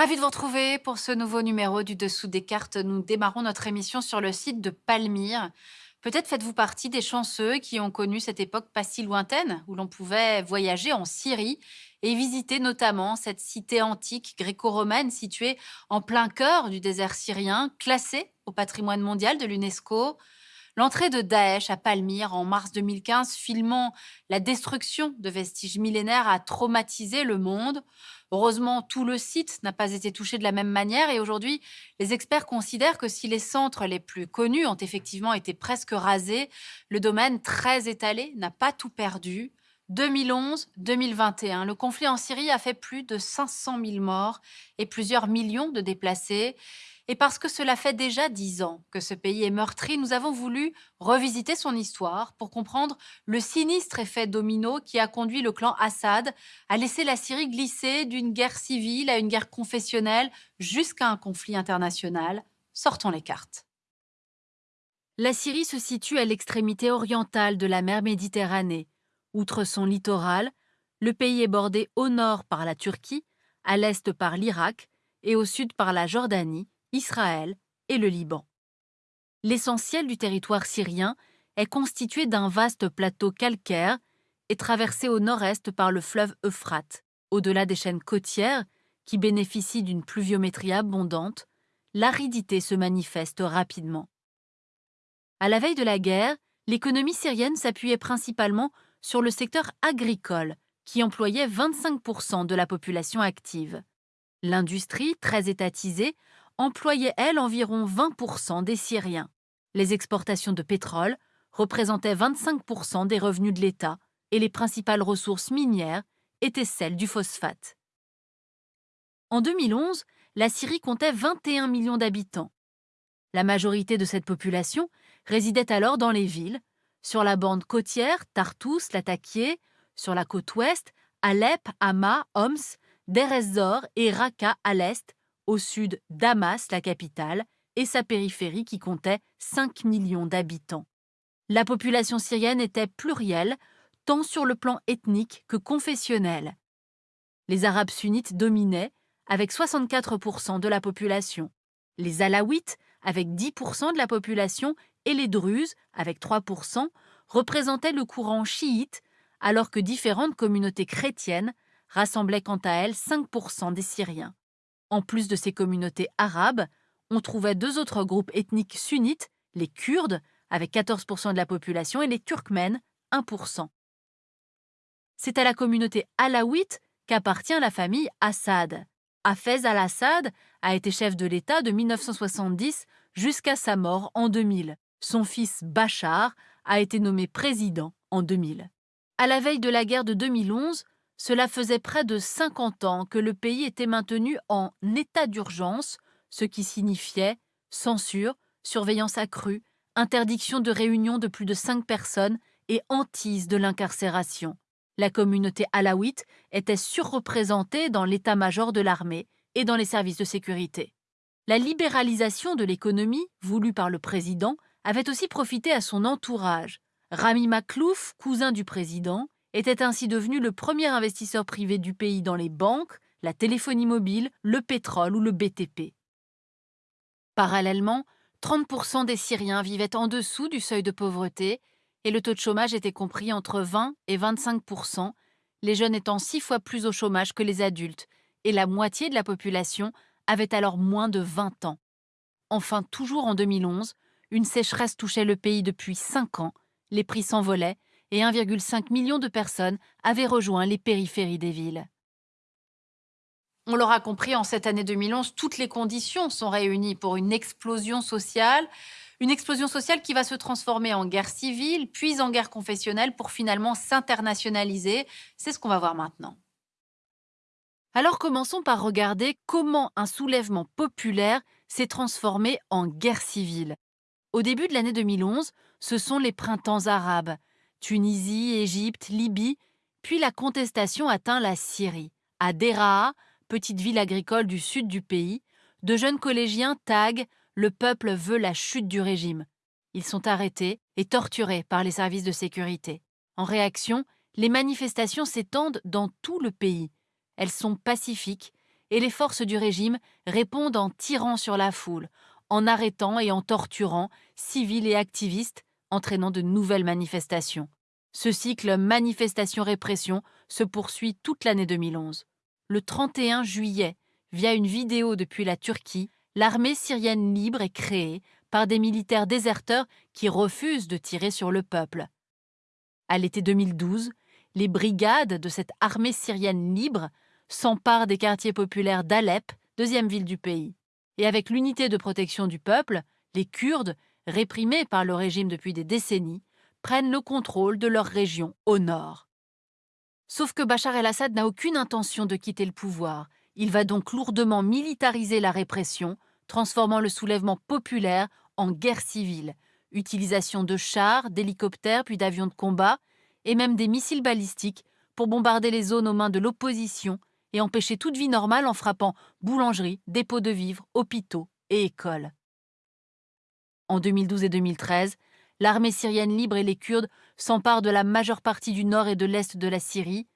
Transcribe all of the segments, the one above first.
Ravi de vous retrouver pour ce nouveau numéro du Dessous des cartes. Nous démarrons notre émission sur le site de Palmyre. Peut-être faites-vous partie des chanceux qui ont connu cette époque pas si lointaine où l'on pouvait voyager en Syrie et visiter notamment cette cité antique gréco-romaine située en plein cœur du désert syrien, classée au patrimoine mondial de l'UNESCO. L'entrée de Daesh à Palmyre en mars 2015, filmant la destruction de vestiges millénaires, a traumatisé le monde. Heureusement, tout le site n'a pas été touché de la même manière et aujourd'hui, les experts considèrent que si les centres les plus connus ont effectivement été presque rasés, le domaine très étalé n'a pas tout perdu. 2011-2021, le conflit en Syrie a fait plus de 500 000 morts et plusieurs millions de déplacés. Et parce que cela fait déjà dix ans que ce pays est meurtri, nous avons voulu revisiter son histoire pour comprendre le sinistre effet domino qui a conduit le clan Assad à laisser la Syrie glisser d'une guerre civile à une guerre confessionnelle jusqu'à un conflit international. Sortons les cartes. La Syrie se situe à l'extrémité orientale de la mer Méditerranée. Outre son littoral, le pays est bordé au nord par la Turquie, à l'est par l'Irak et au sud par la Jordanie, Israël et le Liban. L'essentiel du territoire syrien est constitué d'un vaste plateau calcaire et traversé au nord-est par le fleuve Euphrate. Au-delà des chaînes côtières, qui bénéficient d'une pluviométrie abondante, l'aridité se manifeste rapidement. À la veille de la guerre, l'économie syrienne s'appuyait principalement sur le secteur agricole, qui employait 25% de la population active. L'industrie, très étatisée, employait, elle, environ 20% des Syriens. Les exportations de pétrole représentaient 25% des revenus de l'État et les principales ressources minières étaient celles du phosphate. En 2011, la Syrie comptait 21 millions d'habitants. La majorité de cette population résidait alors dans les villes, sur la bande côtière, Tartous, Latakié, sur la côte ouest, Alep, Hama, Homs, Deir ez-Zor et Raqqa à l'est, au sud Damas, la capitale, et sa périphérie qui comptait 5 millions d'habitants. La population syrienne était plurielle, tant sur le plan ethnique que confessionnel. Les Arabes sunnites dominaient, avec 64% de la population. Les Alaouites, avec 10% de la population, et les Druzes, avec 3%, représentaient le courant chiite, alors que différentes communautés chrétiennes rassemblaient quant à elles 5% des Syriens. En plus de ces communautés arabes, on trouvait deux autres groupes ethniques sunnites, les Kurdes, avec 14% de la population, et les Turkmènes, 1%. C'est à la communauté alaouite qu'appartient la famille Assad. Hafez al-Assad a été chef de l'État de 1970 jusqu'à sa mort en 2000. Son fils Bachar a été nommé président en 2000. À la veille de la guerre de 2011, cela faisait près de 50 ans que le pays était maintenu en état d'urgence, ce qui signifiait censure, surveillance accrue, interdiction de réunion de plus de cinq personnes et hantise de l'incarcération. La communauté alaouite était surreprésentée dans l'état-major de l'armée et dans les services de sécurité. La libéralisation de l'économie, voulue par le président, avait aussi profité à son entourage. Rami Maklouf, cousin du président, était ainsi devenu le premier investisseur privé du pays dans les banques, la téléphonie mobile, le pétrole ou le BTP. Parallèlement, 30% des Syriens vivaient en dessous du seuil de pauvreté et le taux de chômage était compris entre 20 et 25%, les jeunes étant six fois plus au chômage que les adultes, et la moitié de la population avait alors moins de 20 ans. Enfin, toujours en 2011, une sécheresse touchait le pays depuis cinq ans, les prix s'envolaient et 1,5 million de personnes avaient rejoint les périphéries des villes. On l'aura compris, en cette année 2011, toutes les conditions sont réunies pour une explosion sociale, une explosion sociale qui va se transformer en guerre civile, puis en guerre confessionnelle pour finalement s'internationaliser. C'est ce qu'on va voir maintenant. Alors commençons par regarder comment un soulèvement populaire s'est transformé en guerre civile. Au début de l'année 2011, ce sont les printemps arabes, Tunisie, Égypte, Libye, puis la contestation atteint la Syrie. À Deraa, petite ville agricole du sud du pays, de jeunes collégiens taguent Le peuple veut la chute du régime. Ils sont arrêtés et torturés par les services de sécurité. En réaction, les manifestations s'étendent dans tout le pays. Elles sont pacifiques et les forces du régime répondent en tirant sur la foule, en arrêtant et en torturant civils et activistes, entraînant de nouvelles manifestations. Ce cycle manifestation-répression se poursuit toute l'année 2011. Le 31 juillet, via une vidéo depuis la Turquie, l'armée syrienne libre est créée par des militaires déserteurs qui refusent de tirer sur le peuple. À l'été 2012, les brigades de cette armée syrienne libre s'emparent des quartiers populaires d'Alep, deuxième ville du pays. Et avec l'unité de protection du peuple, les Kurdes, réprimés par le régime depuis des décennies, prennent le contrôle de leur région au nord. Sauf que Bachar el-Assad n'a aucune intention de quitter le pouvoir. Il va donc lourdement militariser la répression, transformant le soulèvement populaire en guerre civile, utilisation de chars, d'hélicoptères puis d'avions de combat, et même des missiles balistiques pour bombarder les zones aux mains de l'opposition et empêcher toute vie normale en frappant boulangeries, dépôts de vivres, hôpitaux et écoles. En 2012 et 2013, l'armée syrienne libre et les Kurdes s'emparent de la majeure partie du nord et de l'est de la Syrie.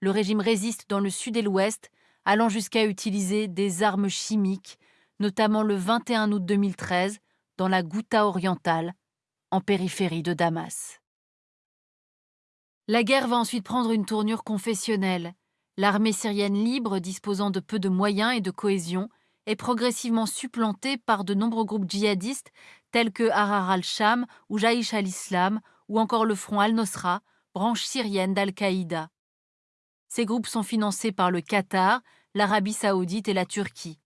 Le régime résiste dans le sud et l'ouest, allant jusqu'à utiliser des armes chimiques, notamment le 21 août 2013 dans la Ghouta orientale, en périphérie de Damas. La guerre va ensuite prendre une tournure confessionnelle. L'armée syrienne libre, disposant de peu de moyens et de cohésion, est progressivement supplantée par de nombreux groupes djihadistes tels que Harar al-Sham ou Jaïch al-Islam ou encore le Front al-Nosra, branche syrienne d'Al-Qaïda. Ces groupes sont financés par le Qatar, l'Arabie saoudite et la Turquie.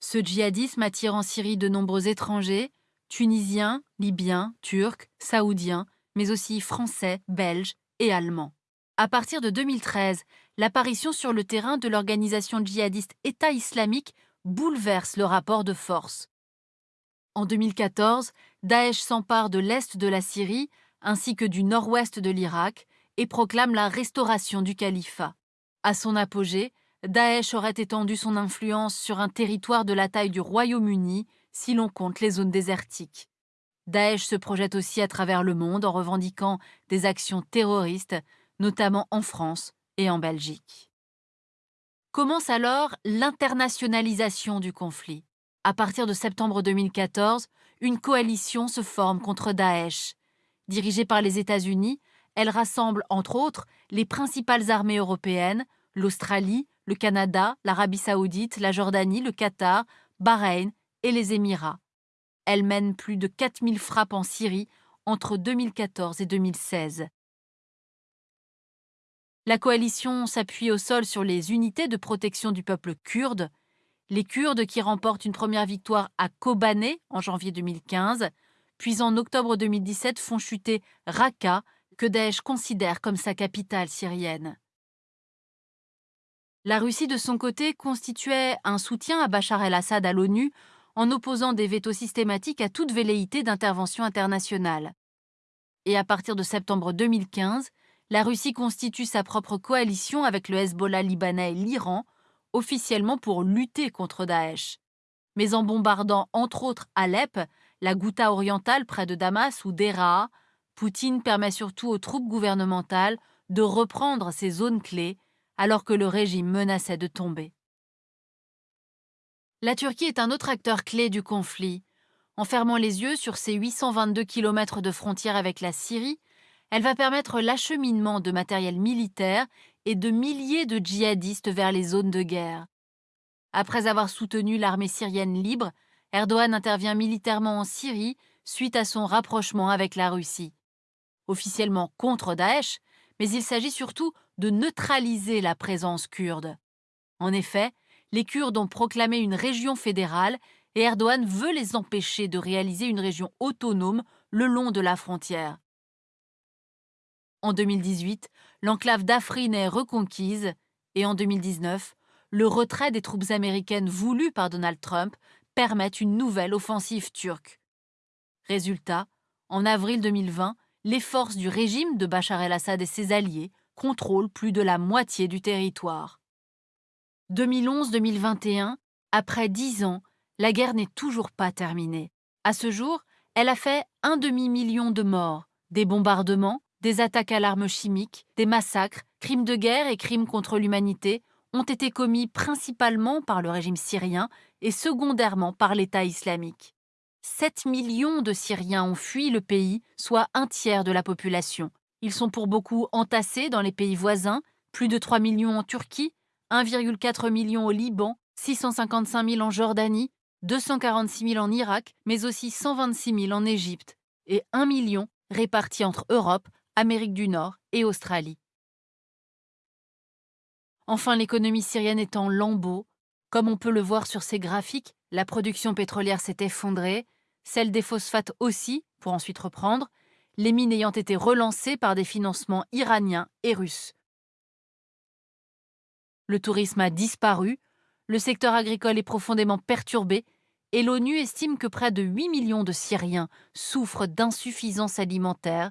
Ce djihadisme attire en Syrie de nombreux étrangers, tunisiens, libyens, turcs, saoudiens, mais aussi français, belges et allemands. À partir de 2013, l'apparition sur le terrain de l'organisation djihadiste État islamique bouleverse le rapport de force. En 2014, Daesh s'empare de l'est de la Syrie ainsi que du nord-ouest de l'Irak et proclame la restauration du califat. À son apogée, Daesh aurait étendu son influence sur un territoire de la taille du Royaume-Uni si l'on compte les zones désertiques. Daesh se projette aussi à travers le monde en revendiquant des actions terroristes, notamment en France et en Belgique. Commence alors l'internationalisation du conflit. À partir de septembre 2014, une coalition se forme contre Daesh. Dirigée par les États-Unis, elle rassemble entre autres les principales armées européennes, l'Australie, le Canada, l'Arabie saoudite, la Jordanie, le Qatar, Bahreïn et les Émirats. Elle mène plus de 4000 frappes en Syrie entre 2014 et 2016. La coalition s'appuie au sol sur les unités de protection du peuple kurde, les Kurdes qui remportent une première victoire à Kobané en janvier 2015, puis en octobre 2017 font chuter Raqqa, que Daesh considère comme sa capitale syrienne. La Russie, de son côté, constituait un soutien à Bachar el-Assad à l'ONU en opposant des vétos systématiques à toute velléité d'intervention internationale. Et à partir de septembre 2015, la Russie constitue sa propre coalition avec le Hezbollah libanais et l'Iran, officiellement pour lutter contre Daesh. Mais en bombardant entre autres Alep, la Ghouta orientale près de Damas ou Deraa, Poutine permet surtout aux troupes gouvernementales de reprendre ces zones clés alors que le régime menaçait de tomber. La Turquie est un autre acteur clé du conflit. En fermant les yeux sur ses 822 km de frontière avec la Syrie, elle va permettre l'acheminement de matériel militaire et de milliers de djihadistes vers les zones de guerre. Après avoir soutenu l'armée syrienne libre, Erdogan intervient militairement en Syrie suite à son rapprochement avec la Russie. Officiellement contre Daesh, mais il s'agit surtout de neutraliser la présence kurde. En effet, les Kurdes ont proclamé une région fédérale et Erdogan veut les empêcher de réaliser une région autonome le long de la frontière. En 2018, l'enclave d'Afrin est reconquise et en 2019, le retrait des troupes américaines voulues par Donald Trump permet une nouvelle offensive turque. Résultat, en avril 2020, les forces du régime de Bachar el-Assad et ses alliés contrôlent plus de la moitié du territoire. 2011-2021, après dix ans, la guerre n'est toujours pas terminée. À ce jour, elle a fait un demi-million de morts, des bombardements, des attaques à l'arme chimique, des massacres, crimes de guerre et crimes contre l'humanité ont été commis principalement par le régime syrien et secondairement par l'État islamique. 7 millions de Syriens ont fui le pays, soit un tiers de la population. Ils sont pour beaucoup entassés dans les pays voisins, plus de 3 millions en Turquie, 1,4 million au Liban, 655 000 en Jordanie, 246 000 en Irak, mais aussi 126 000 en Égypte, et 1 million répartis entre Europe, Amérique du Nord et Australie. Enfin, l'économie syrienne est en lambeaux. Comme on peut le voir sur ces graphiques, la production pétrolière s'est effondrée, celle des phosphates aussi, pour ensuite reprendre, les mines ayant été relancées par des financements iraniens et russes. Le tourisme a disparu, le secteur agricole est profondément perturbé et l'ONU estime que près de 8 millions de Syriens souffrent d'insuffisance alimentaire,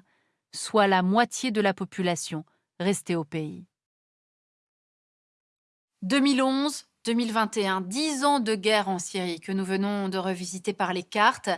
soit la moitié de la population restée au pays. 2011, 2021, 10 ans de guerre en Syrie que nous venons de revisiter par les cartes.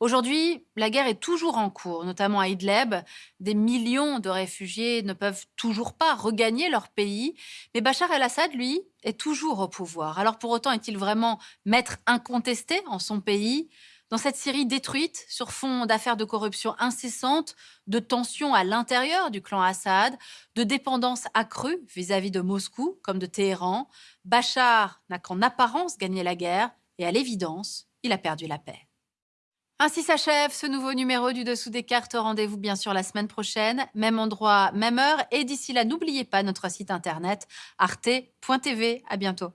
Aujourd'hui, la guerre est toujours en cours, notamment à Idlib. Des millions de réfugiés ne peuvent toujours pas regagner leur pays. Mais Bachar el-Assad, lui, est toujours au pouvoir. Alors pour autant, est-il vraiment maître incontesté en son pays? Dans cette Syrie détruite, sur fond d'affaires de corruption incessantes, de tensions à l'intérieur du clan Assad, de dépendance accrue vis-à-vis de Moscou comme de Téhéran, Bachar n'a qu'en apparence gagné la guerre et à l'évidence, il a perdu la paix. Ainsi s'achève ce nouveau numéro du Dessous des cartes. Rendez-vous bien sûr la semaine prochaine, même endroit, même heure. Et d'ici là, n'oubliez pas notre site internet arte.tv. À bientôt.